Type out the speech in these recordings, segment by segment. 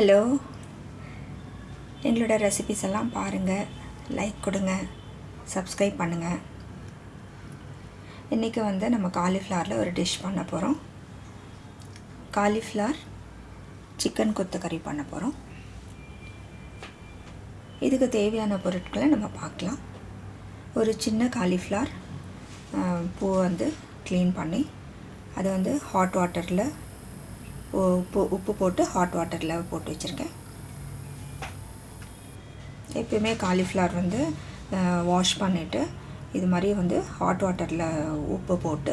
Hello. எங்களோட recipes எல்லாம் பாருங்கள் லைக் கொடுங்க. சப்ஸ்கிரைப் பண்ணுங்கள் இன்றைக்கி வந்து நம்ம காலிஃப்ளவரில் ஒரு டிஷ் பண்ண போகிறோம் காலிஃப்ளவர் சிக்கன் கொத்துக்கறி பண்ண போகிறோம் இதுக்கு தேவையான பொருட்களை நம்ம பார்க்கலாம். ஒரு சின்ன காலிஃப்ளவர் பூ வந்து க்ளீன் பண்ணி அதை வந்து ஹாட் வாட்டரில் உப்பு உப்பு போட்டு ஹாட் வாட்டரில் போட்டு வச்சுருக்கேன். எப்பயுமே காலிஃப்ளவர் வந்து வாஷ் பண்ணிவிட்டு இது மாதிரி வந்து ஹாட் வாட்டரில் உப்பு போட்டு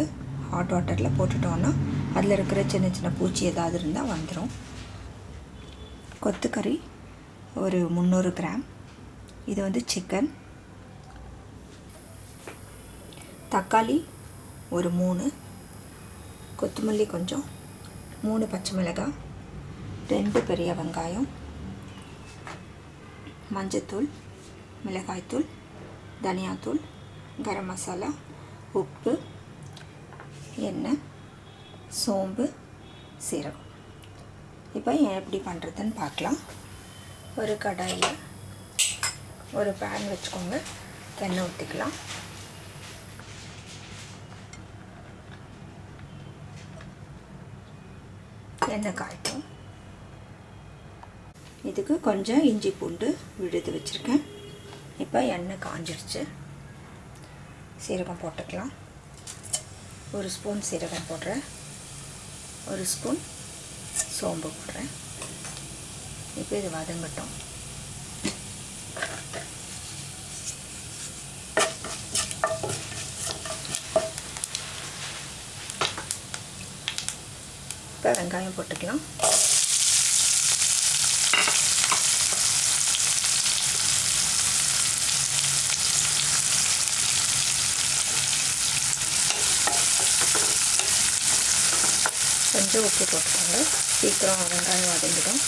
ஹாட் வாட்டரில் போட்டுட்டோன்னா அதில் இருக்கிற சின்ன சின்ன பூச்சி ஏதாவது இருந்தால் வந்துடும் கொத்துக்கறி ஒரு முந்நூறு கிராம். இது வந்து சிக்கன் தக்காளி ஒரு மூணு. கொத்தமல்லி கொஞ்சம். மூணு பச்சை மிளகாய் ரெண்டு பெரிய வெங்காயம் மஞ்சத்தூள் மிளகாய்த்தூள் தனியாத்தூள் கரம் மசாலா உப்பு எண்ணெய் சோம்பு சீரகம். இப்போ ஏன் எப்படி பண்ணுறதுன்னு பார்க்கலாம். ஒரு கடாயில் ஒரு பேன் வச்சுக்கோங்க. எண்ணெய் ஊற்றிக்கலாம் எண்ணெய் காய்க்கும் இதுக்கு கொஞ்சம் இஞ்சி பூண்டு விழுது வச்சுருக்கேன். இப்போ எண்ணெய் காஞ்சிருச்சு. சீரகம் போட்டுக்கலாம். ஒரு ஸ்பூன் சீரகம் போடுறேன். ஒரு ஸ்பூன் சோம்பு போடுறேன். இப்போ இது வதங்கட்டும் இப்போ வெங்காயம் போட்டுக்கலாம் கொஞ்சம் உப்பு போட்டுக்கோங்க. சீக்கிரம் வெங்காயம் வதங்கிடும்.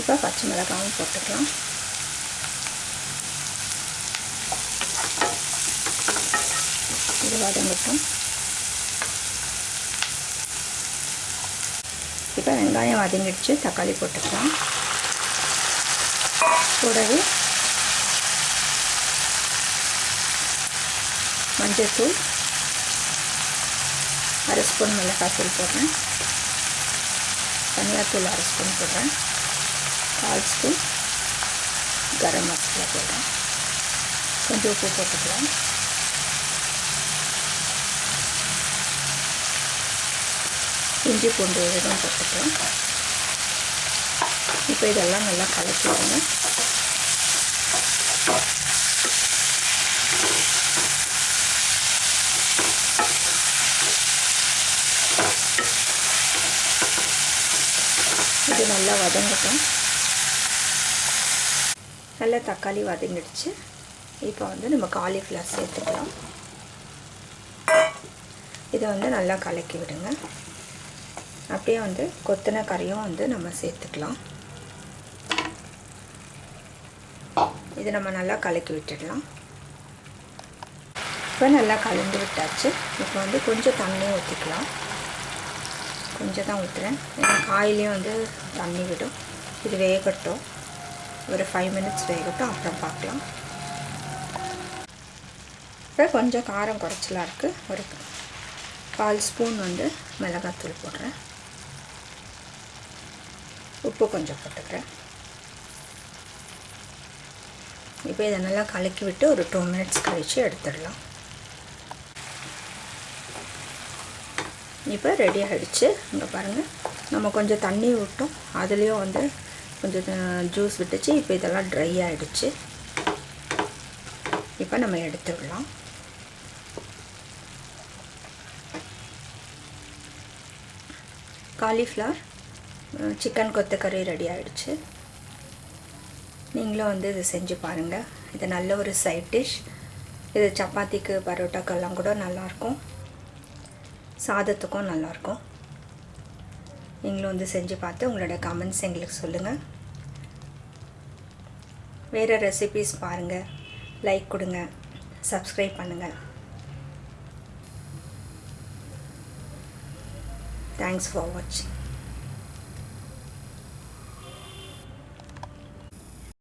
இப்போ பச்சை மிளகாவும் போட்டுக்கலாம். இது வதங்கட்டும். இப்போ வெங்காயம் வதங்கிடுச்சு தக்காளி போட்டுக்கலாம். கூடவே மஞ்சத்தூள் அரை ஸ்பூன் மிளகாத்தூள் போடுறேன். தனியாத்தூள் அரை ஸ்பூன் போடுறேன். கால் ஸ்பூன் கரம் மசாலா போடுறேன். கொஞ்சம் உப்பு போட்டுக்கலாம். இஞ்சி பூண்டு விதம் போட்டுக்கலாம். இப்போ இதெல்லாம் நல்லா கலக்கிடுங்க. இது நல்லா வதங்கட்டும். நல்லா தக்காளி வதங்கிடுச்சு. இப்போ வந்து நம்ம காலிஃப்ளவர் சேர்த்துக்கலாம். இதை வந்து நல்லா கலக்கி விடுங்க. அப்படியே வந்து கொத்தின கறியும் வந்து நம்ம சேர்த்துக்கலாம். இது நம்ம நல்லா கலக்கி விட்டுடலாம். இப்போ நல்லா கலந்து விட்டாச்சு. இப்போ வந்து கொஞ்சம் தண்ணி ஊற்றிக்கலாம் கொஞ்சம் தான் ஊற்றுறேன் ஏன்னா காயிலையும் வந்து தண்ணி விடும். இது வேகட்டும். ஒரு ஃபைவ் மினிட்ஸ் வேகட்டும் அப்புறம் பார்க்கலாம். இப்போ கொஞ்சம் காரம் குறைச்சலாக இருக்குது ஒரு கால் ஸ்பூன் வந்து மிளகாத்தூள் போடுறேன். உப்பு கொஞ்சம் போட்டுக்கிறேன். இப்போ இதை நல்லா கலக்கி விட்டு ஒரு டூ மினிட்ஸ் கழித்து எடுத்துடலாம். இப்போ ரெடி ஆகிடுச்சு இங்கே பாருங்கள் நம்ம கொஞ்சம் தண்ணி விட்டோம் அதுலேயும் வந்து கொஞ்சம் ஜூஸ் விட்டுச்சு. இப்போ இதெல்லாம் ட்ரை ஆகிடுச்சு இப்போ நம்ம எடுத்துடலாம். காலிஃப்ளவர் சிக்கன் கொத்தக்கறி ரெடி ஆகிடுச்சு நீங்களும் வந்து இது செஞ்சு பாருங்கள் இது நல்ல ஒரு சைட் டிஷ் இது சப்பாத்திக்கு பரோட்டாக்கெல்லாம் கூட நல்லாயிருக்கும். சாதத்துக்கும் நல்லாயிருக்கும். நீங்களும் வந்து செஞ்சு பார்த்து உங்களோட கமெண்ட்ஸ் எங்களுக்கு சொல்லுங்கள் வேறு ரெசிபீஸ் பாருங்கள் லைக் கொடுங்க. சப்ஸ்கிரைப் பண்ணுங்கள் தேங்க்ஸ் ஃபார் வாட்சிங்